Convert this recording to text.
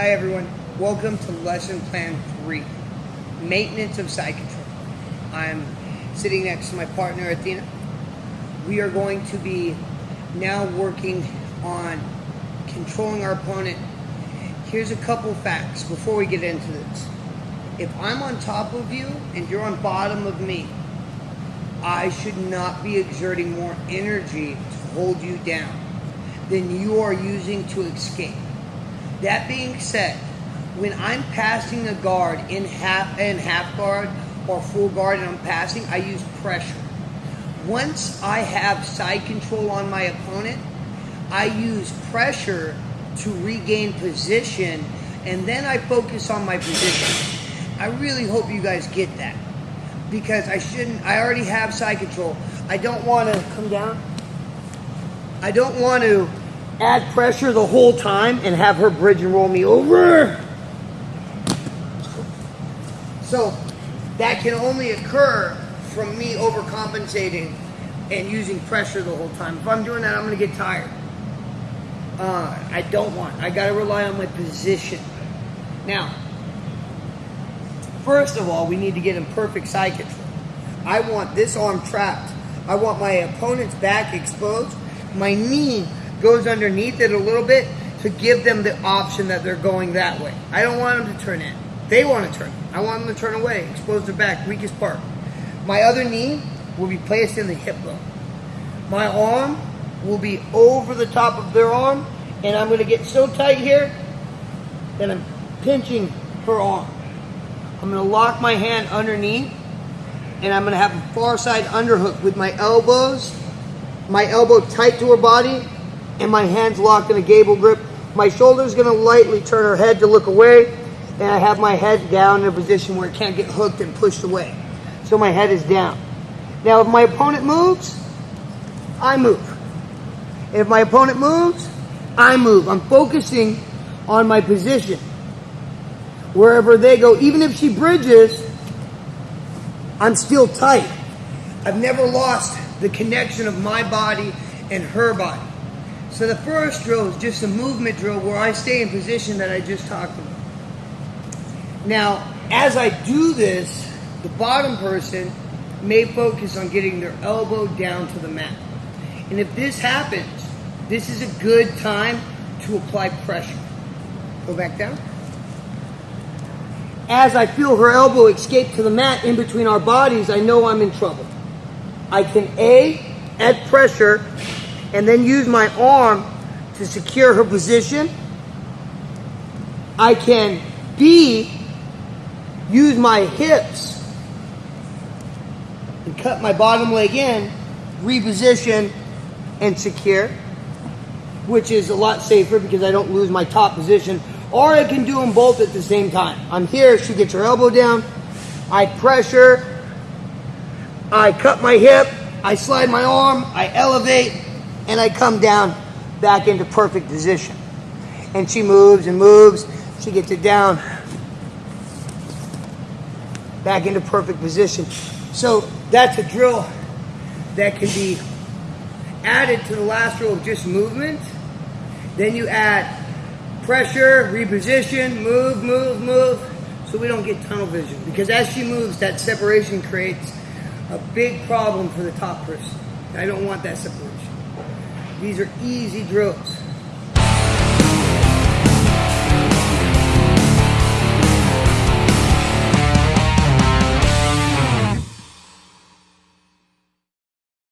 Hi everyone, welcome to lesson plan three, maintenance of side control. I'm sitting next to my partner Athena. We are going to be now working on controlling our opponent. Here's a couple facts before we get into this. If I'm on top of you and you're on bottom of me, I should not be exerting more energy to hold you down than you are using to escape. That being said, when I'm passing a guard in half in half guard or full guard and I'm passing, I use pressure. Once I have side control on my opponent, I use pressure to regain position and then I focus on my position. I really hope you guys get that because I shouldn't, I already have side control. I don't want to come down. I don't want to add pressure the whole time and have her bridge and roll me over. So that can only occur from me overcompensating and using pressure the whole time. If I'm doing that, I'm going to get tired. Uh, I don't want. I got to rely on my position. Now, first of all, we need to get in perfect side control. I want this arm trapped. I want my opponent's back exposed. My knee goes underneath it a little bit to give them the option that they're going that way. I don't want them to turn in. They want to turn. I want them to turn away, expose their back, weakest part. My other knee will be placed in the hip bone. My arm will be over the top of their arm, and I'm going to get so tight here that I'm pinching her arm. I'm going to lock my hand underneath, and I'm going to have a far side underhook with my elbows, my elbow tight to her body, and my hands locked in a gable grip. My shoulder's gonna lightly turn her head to look away, and I have my head down in a position where it can't get hooked and pushed away. So my head is down. Now if my opponent moves, I move. If my opponent moves, I move. I'm focusing on my position. Wherever they go, even if she bridges, I'm still tight. I've never lost the connection of my body and her body. So the first drill is just a movement drill where I stay in position that I just talked about. Now, as I do this, the bottom person may focus on getting their elbow down to the mat. And if this happens, this is a good time to apply pressure. Go back down. As I feel her elbow escape to the mat in between our bodies, I know I'm in trouble. I can A, add pressure and then use my arm to secure her position. I can B, use my hips and cut my bottom leg in, reposition and secure, which is a lot safer because I don't lose my top position. Or I can do them both at the same time. I'm here, she gets her elbow down, I pressure, I cut my hip, I slide my arm, I elevate, and I come down back into perfect position. And she moves and moves. She gets it down back into perfect position. So that's a drill that can be added to the last drill of just movement. Then you add pressure, reposition, move, move, move, so we don't get tunnel vision. Because as she moves, that separation creates a big problem for the top person. I don't want that separation. These are easy drills.